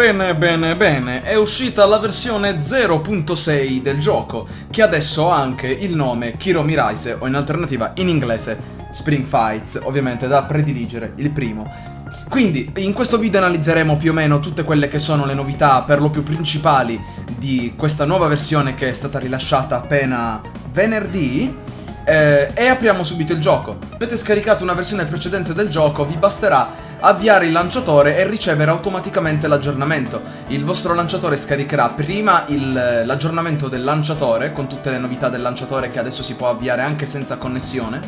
Bene, bene, bene, è uscita la versione 0.6 del gioco, che adesso ha anche il nome Kiromi Rise, o in alternativa in inglese Spring Fights, ovviamente da prediligere, il primo. Quindi, in questo video analizzeremo più o meno tutte quelle che sono le novità per lo più principali di questa nuova versione che è stata rilasciata appena venerdì, eh, e apriamo subito il gioco. Avete scaricato una versione precedente del gioco, vi basterà avviare il lanciatore e ricevere automaticamente l'aggiornamento. Il vostro lanciatore scaricherà prima l'aggiornamento del lanciatore, con tutte le novità del lanciatore che adesso si può avviare anche senza connessione,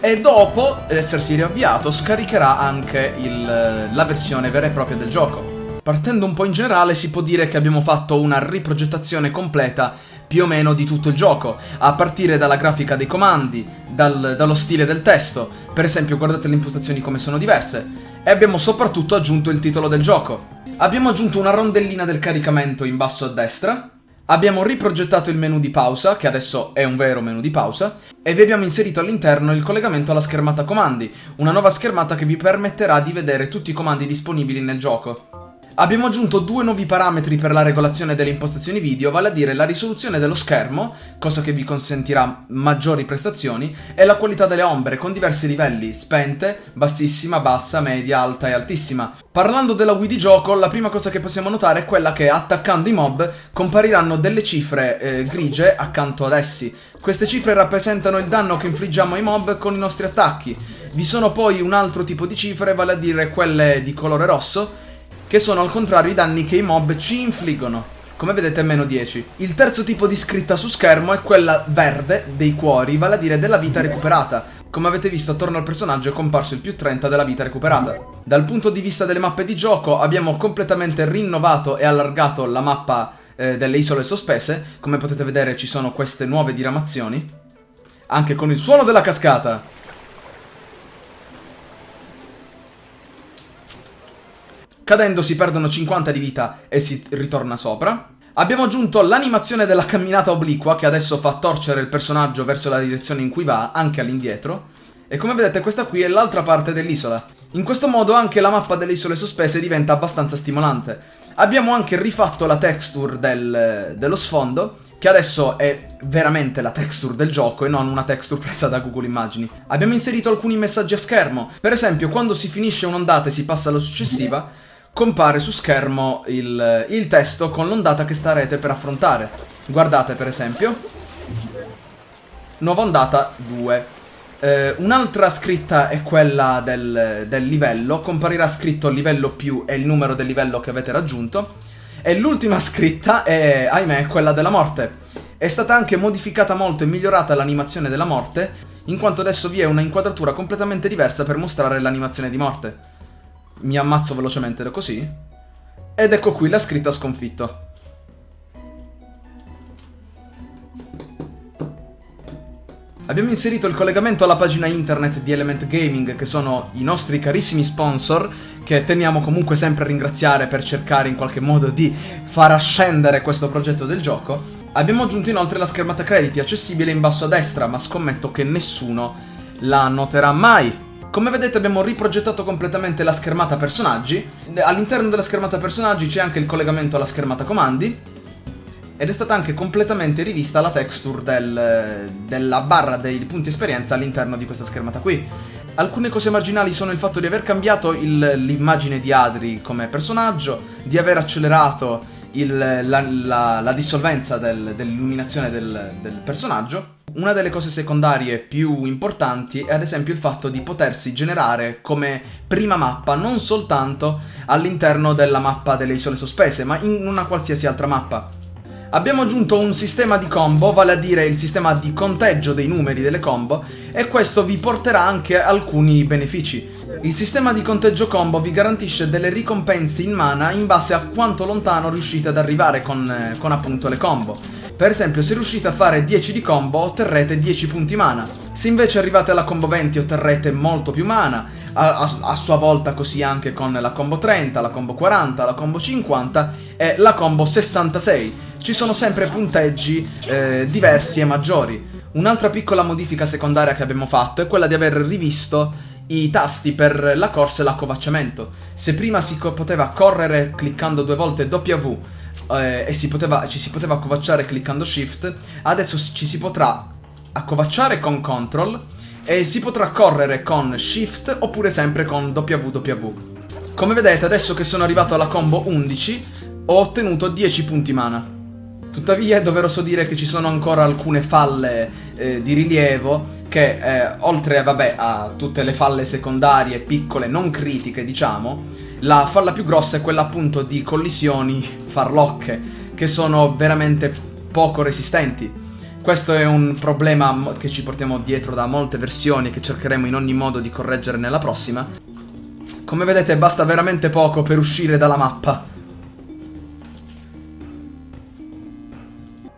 e dopo essersi riavviato scaricherà anche il, la versione vera e propria del gioco. Partendo un po' in generale si può dire che abbiamo fatto una riprogettazione completa più o meno di tutto il gioco, a partire dalla grafica dei comandi, dal, dallo stile del testo, per esempio guardate le impostazioni come sono diverse, e abbiamo soprattutto aggiunto il titolo del gioco. Abbiamo aggiunto una rondellina del caricamento in basso a destra, abbiamo riprogettato il menu di pausa, che adesso è un vero menu di pausa, e vi abbiamo inserito all'interno il collegamento alla schermata comandi, una nuova schermata che vi permetterà di vedere tutti i comandi disponibili nel gioco. Abbiamo aggiunto due nuovi parametri per la regolazione delle impostazioni video, vale a dire la risoluzione dello schermo, cosa che vi consentirà maggiori prestazioni, e la qualità delle ombre con diversi livelli, spente, bassissima, bassa, media, alta e altissima. Parlando della Wii di gioco, la prima cosa che possiamo notare è quella che attaccando i mob compariranno delle cifre eh, grigie accanto ad essi. Queste cifre rappresentano il danno che infliggiamo ai mob con i nostri attacchi. Vi sono poi un altro tipo di cifre, vale a dire quelle di colore rosso, che sono al contrario i danni che i mob ci infliggono. Come vedete meno 10. Il terzo tipo di scritta su schermo è quella verde dei cuori, vale a dire della vita recuperata. Come avete visto attorno al personaggio è comparso il più 30 della vita recuperata. Dal punto di vista delle mappe di gioco abbiamo completamente rinnovato e allargato la mappa eh, delle isole sospese. Come potete vedere ci sono queste nuove diramazioni. Anche con il suono della cascata. Cadendo si perdono 50 di vita e si ritorna sopra. Abbiamo aggiunto l'animazione della camminata obliqua che adesso fa torcere il personaggio verso la direzione in cui va, anche all'indietro. E come vedete questa qui è l'altra parte dell'isola. In questo modo anche la mappa delle isole sospese diventa abbastanza stimolante. Abbiamo anche rifatto la texture del, dello sfondo, che adesso è veramente la texture del gioco e non una texture presa da Google Immagini. Abbiamo inserito alcuni messaggi a schermo. Per esempio, quando si finisce un'ondata e si passa alla successiva, compare su schermo il, il testo con l'ondata che starete per affrontare. Guardate per esempio, nuova ondata 2. Eh, Un'altra scritta è quella del, del livello, comparirà scritto livello più e il numero del livello che avete raggiunto. E l'ultima scritta è, ahimè, quella della morte. È stata anche modificata molto e migliorata l'animazione della morte, in quanto adesso vi è una inquadratura completamente diversa per mostrare l'animazione di morte mi ammazzo velocemente così. Ed ecco qui la scritta sconfitto. Abbiamo inserito il collegamento alla pagina internet di Element Gaming, che sono i nostri carissimi sponsor, che teniamo comunque sempre a ringraziare per cercare in qualche modo di far ascendere questo progetto del gioco. Abbiamo aggiunto inoltre la schermata crediti accessibile in basso a destra, ma scommetto che nessuno la noterà mai. Come vedete abbiamo riprogettato completamente la schermata personaggi. All'interno della schermata personaggi c'è anche il collegamento alla schermata comandi. Ed è stata anche completamente rivista la texture del, della barra dei punti esperienza all'interno di questa schermata qui. Alcune cose marginali sono il fatto di aver cambiato l'immagine di Adri come personaggio, di aver accelerato il, la, la, la, dissolvenza del, dell'illuminazione del, del personaggio una delle cose secondarie più importanti è ad esempio il fatto di potersi generare come prima mappa non soltanto all'interno della mappa delle isole sospese, ma in una qualsiasi altra mappa. Abbiamo aggiunto un sistema di combo, vale a dire il sistema di conteggio dei numeri delle combo, e questo vi porterà anche alcuni benefici. Il sistema di conteggio combo vi garantisce delle ricompense in mana in base a quanto lontano riuscite ad arrivare con, eh, con appunto le combo. Per esempio, se riuscite a fare 10 di combo otterrete 10 punti mana. Se invece arrivate alla combo 20 otterrete molto più mana, a, a, a, sua volta così anche con la combo 30, la combo 40, la combo 50 e la combo 66. Ci sono sempre punteggi eh, diversi e maggiori. Un'altra piccola modifica secondaria che abbiamo fatto è quella di aver rivisto i tasti per la corsa e l'accovacciamento. Se prima si poteva correre cliccando due volte W eh, e si poteva, ci si poteva accovacciare cliccando Shift, adesso ci si potrà accovacciare con Control e si potrà correre con Shift oppure sempre con WW. Come vedete adesso che sono arrivato alla combo 11 ho ottenuto 10 punti mana. Tuttavia è doveroso dire che ci sono ancora alcune falle eh, di rilievo che eh, oltre vabbè, a tutte le falle secondarie piccole, non critiche diciamo, la falla più grossa è quella appunto di collisioni farlocche che sono veramente poco resistenti. Questo è un problema che ci portiamo dietro da molte versioni che cercheremo in ogni modo di correggere nella prossima. Come vedete basta veramente poco per uscire dalla mappa.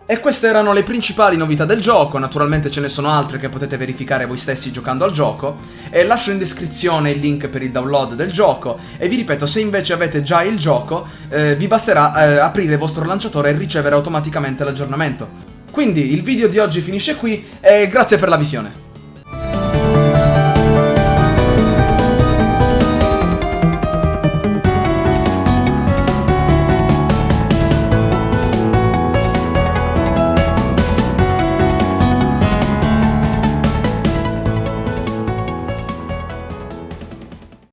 E queste erano le principali novità del gioco, naturalmente ce ne sono altre che potete verificare voi stessi giocando al gioco, e lascio in descrizione il link per il download del gioco, e vi ripeto, se invece avete già il gioco, eh, vi basterà eh, aprire il vostro lanciatore e ricevere automaticamente l'aggiornamento. Quindi il video di oggi finisce qui, e grazie per la visione.